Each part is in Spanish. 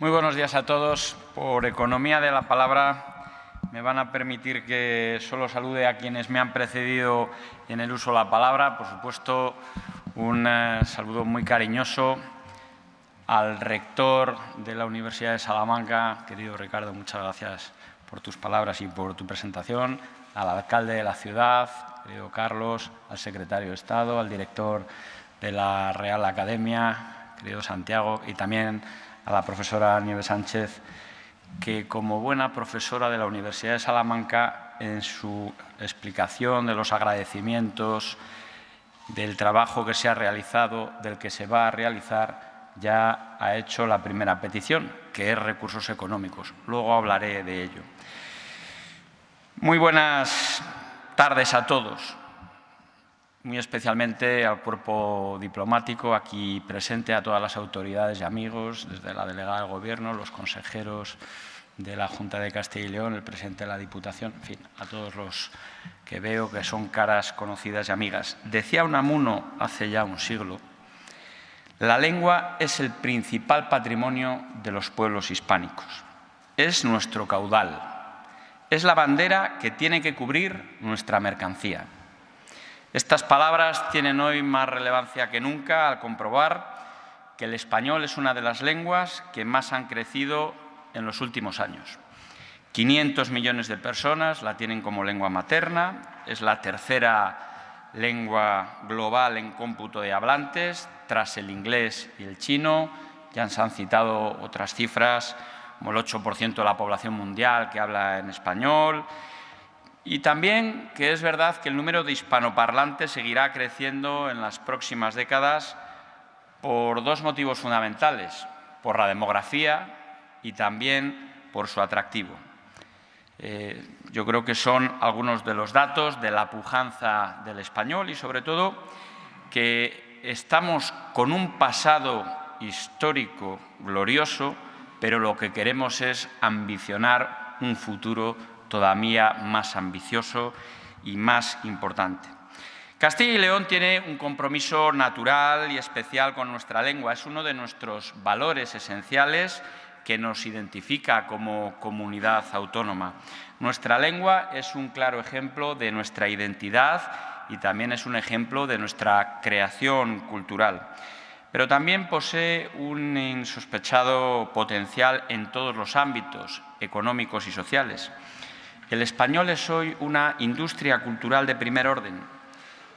Muy buenos días a todos. Por economía de la palabra, me van a permitir que solo salude a quienes me han precedido en el uso de la palabra. Por supuesto, un eh, saludo muy cariñoso al rector de la Universidad de Salamanca. Querido Ricardo, muchas gracias por tus palabras y por tu presentación. Al alcalde de la ciudad, querido Carlos, al secretario de Estado, al director de la Real Academia, querido Santiago, y también a la profesora Nieves Sánchez, que como buena profesora de la Universidad de Salamanca, en su explicación de los agradecimientos, del trabajo que se ha realizado, del que se va a realizar, ya ha hecho la primera petición, que es recursos económicos. Luego hablaré de ello. Muy buenas tardes a todos muy especialmente al cuerpo diplomático aquí presente, a todas las autoridades y amigos, desde la delegada del Gobierno, los consejeros de la Junta de Castilla y León, el presidente de la Diputación, en fin, a todos los que veo que son caras conocidas y amigas. Decía Unamuno hace ya un siglo, la lengua es el principal patrimonio de los pueblos hispánicos. Es nuestro caudal. Es la bandera que tiene que cubrir nuestra mercancía. Estas palabras tienen hoy más relevancia que nunca al comprobar que el español es una de las lenguas que más han crecido en los últimos años. 500 millones de personas la tienen como lengua materna, es la tercera lengua global en cómputo de hablantes, tras el inglés y el chino. Ya se han citado otras cifras, como el 8% de la población mundial que habla en español, y también que es verdad que el número de hispanoparlantes seguirá creciendo en las próximas décadas por dos motivos fundamentales, por la demografía y también por su atractivo. Eh, yo creo que son algunos de los datos de la pujanza del español y, sobre todo, que estamos con un pasado histórico glorioso, pero lo que queremos es ambicionar un futuro todavía más ambicioso y más importante. Castilla y León tiene un compromiso natural y especial con nuestra lengua. Es uno de nuestros valores esenciales que nos identifica como comunidad autónoma. Nuestra lengua es un claro ejemplo de nuestra identidad y también es un ejemplo de nuestra creación cultural. Pero también posee un insospechado potencial en todos los ámbitos económicos y sociales. El español es hoy una industria cultural de primer orden.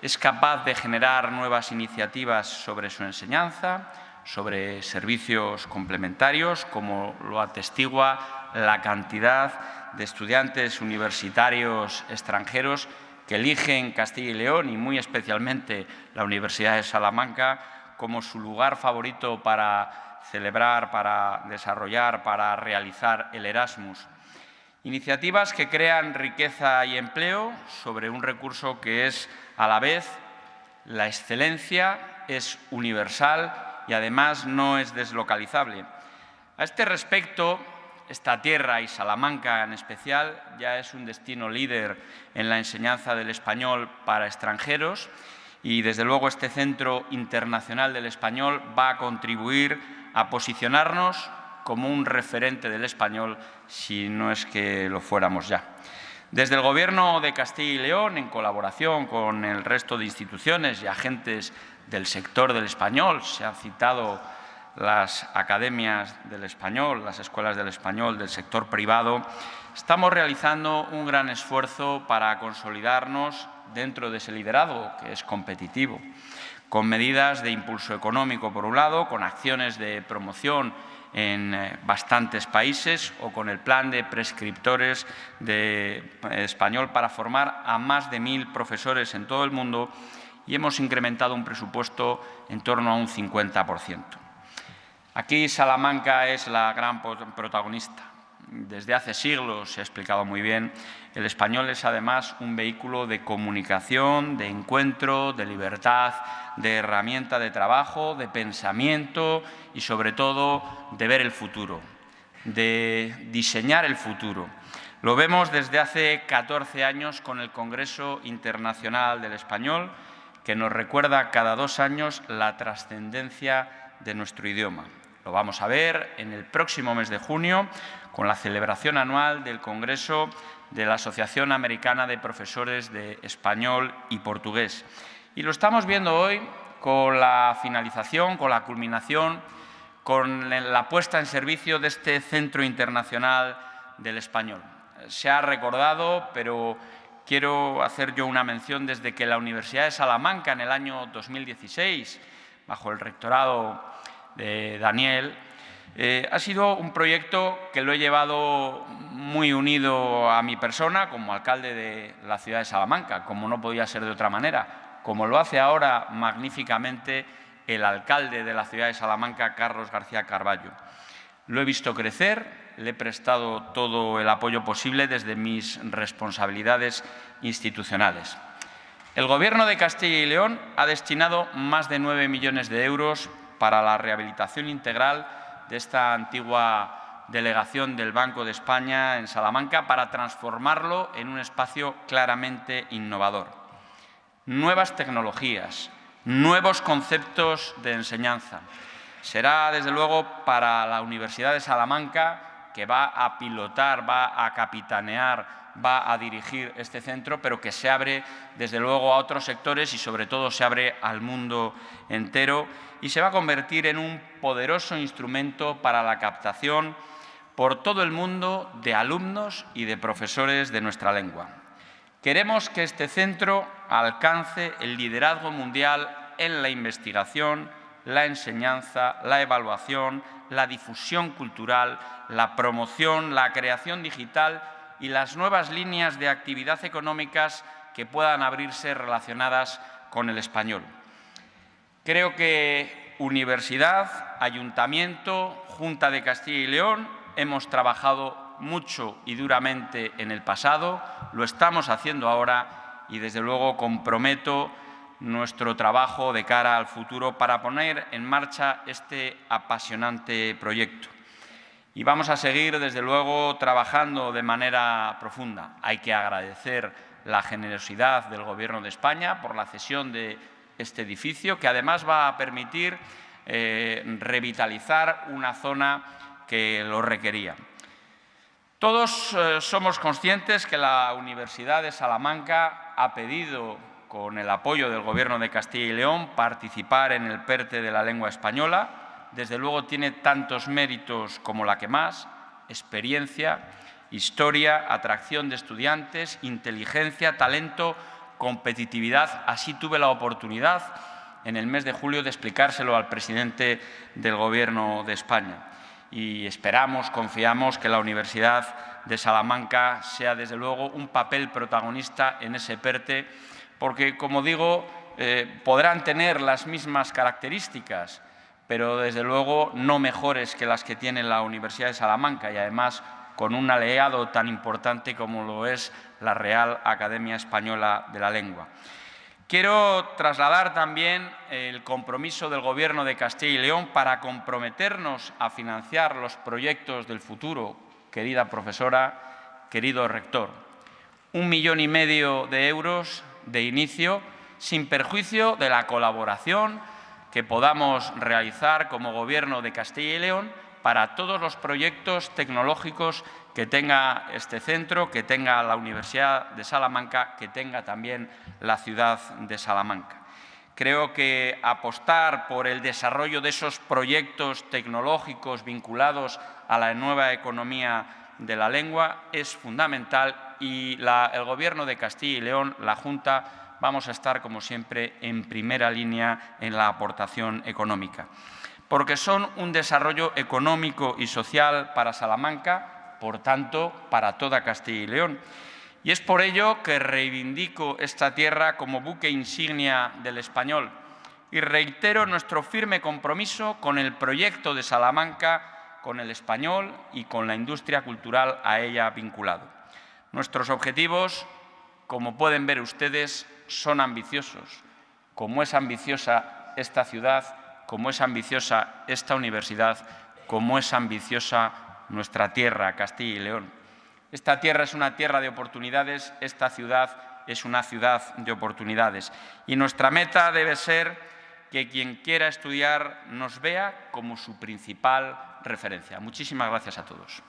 Es capaz de generar nuevas iniciativas sobre su enseñanza, sobre servicios complementarios, como lo atestigua la cantidad de estudiantes universitarios extranjeros que eligen Castilla y León y muy especialmente la Universidad de Salamanca como su lugar favorito para celebrar, para desarrollar, para realizar el Erasmus. Iniciativas que crean riqueza y empleo sobre un recurso que es a la vez la excelencia, es universal y además no es deslocalizable. A este respecto, esta tierra y Salamanca en especial ya es un destino líder en la enseñanza del español para extranjeros y desde luego este Centro Internacional del Español va a contribuir a posicionarnos como un referente del español si no es que lo fuéramos ya. Desde el Gobierno de Castilla y León, en colaboración con el resto de instituciones y agentes del sector del español, se han citado las academias del español, las escuelas del español del sector privado, estamos realizando un gran esfuerzo para consolidarnos dentro de ese liderazgo que es competitivo, con medidas de impulso económico por un lado, con acciones de promoción en eh, bastantes países o con el plan de prescriptores de eh, español para formar a más de mil profesores en todo el mundo y hemos incrementado un presupuesto en torno a un 50%. Aquí Salamanca es la gran protagonista. Desde hace siglos se ha explicado muy bien, el español es además un vehículo de comunicación, de encuentro, de libertad, de herramienta de trabajo, de pensamiento y sobre todo de ver el futuro, de diseñar el futuro. Lo vemos desde hace 14 años con el Congreso Internacional del Español, que nos recuerda cada dos años la trascendencia de nuestro idioma. Lo vamos a ver en el próximo mes de junio con la celebración anual del Congreso de la Asociación Americana de Profesores de Español y Portugués. Y lo estamos viendo hoy con la finalización, con la culminación, con la puesta en servicio de este Centro Internacional del Español. Se ha recordado, pero quiero hacer yo una mención desde que la Universidad de Salamanca en el año 2016, bajo el rectorado de Daniel, eh, ha sido un proyecto que lo he llevado muy unido a mi persona como alcalde de la ciudad de Salamanca, como no podía ser de otra manera, como lo hace ahora magníficamente el alcalde de la ciudad de Salamanca, Carlos García Carballo. Lo he visto crecer, le he prestado todo el apoyo posible desde mis responsabilidades institucionales. El Gobierno de Castilla y León ha destinado más de 9 millones de euros para la rehabilitación integral de esta antigua delegación del Banco de España en Salamanca para transformarlo en un espacio claramente innovador. Nuevas tecnologías, nuevos conceptos de enseñanza. Será, desde luego, para la Universidad de Salamanca, que va a pilotar, va a capitanear, va a dirigir este centro, pero que se abre, desde luego, a otros sectores y, sobre todo, se abre al mundo entero y se va a convertir en un poderoso instrumento para la captación por todo el mundo de alumnos y de profesores de nuestra lengua. Queremos que este centro alcance el liderazgo mundial en la investigación, la enseñanza, la evaluación, la difusión cultural, la promoción, la creación digital y las nuevas líneas de actividad económicas que puedan abrirse relacionadas con el español. Creo que Universidad, Ayuntamiento, Junta de Castilla y León hemos trabajado mucho y duramente en el pasado, lo estamos haciendo ahora y desde luego comprometo nuestro trabajo de cara al futuro para poner en marcha este apasionante proyecto. Y vamos a seguir, desde luego, trabajando de manera profunda. Hay que agradecer la generosidad del Gobierno de España por la cesión de este edificio, que además va a permitir eh, revitalizar una zona que lo requería. Todos eh, somos conscientes que la Universidad de Salamanca ha pedido, con el apoyo del Gobierno de Castilla y León, participar en el PERTE de la lengua española. Desde luego tiene tantos méritos como la que más, experiencia, historia, atracción de estudiantes, inteligencia, talento, competitividad. Así tuve la oportunidad en el mes de julio de explicárselo al presidente del Gobierno de España. Y esperamos, confiamos que la Universidad de Salamanca sea, desde luego, un papel protagonista en ese PERTE, porque, como digo, eh, podrán tener las mismas características, pero, desde luego, no mejores que las que tiene la Universidad de Salamanca y, además, con un aliado tan importante como lo es la Real Academia Española de la Lengua. Quiero trasladar también el compromiso del Gobierno de Castilla y León para comprometernos a financiar los proyectos del futuro, querida profesora, querido rector. Un millón y medio de euros de inicio, sin perjuicio de la colaboración que podamos realizar como Gobierno de Castilla y León para todos los proyectos tecnológicos que tenga este centro, que tenga la Universidad de Salamanca, que tenga también la ciudad de Salamanca. Creo que apostar por el desarrollo de esos proyectos tecnológicos vinculados a la nueva economía de la lengua es fundamental y el Gobierno de Castilla y León, la Junta, vamos a estar, como siempre, en primera línea en la aportación económica porque son un desarrollo económico y social para Salamanca, por tanto, para toda Castilla y León. Y es por ello que reivindico esta tierra como buque insignia del español y reitero nuestro firme compromiso con el proyecto de Salamanca, con el español y con la industria cultural a ella vinculado. Nuestros objetivos, como pueden ver ustedes, son ambiciosos. Como es ambiciosa esta ciudad, como es ambiciosa esta universidad, como es ambiciosa nuestra tierra, Castilla y León. Esta tierra es una tierra de oportunidades, esta ciudad es una ciudad de oportunidades. Y nuestra meta debe ser que quien quiera estudiar nos vea como su principal referencia. Muchísimas gracias a todos.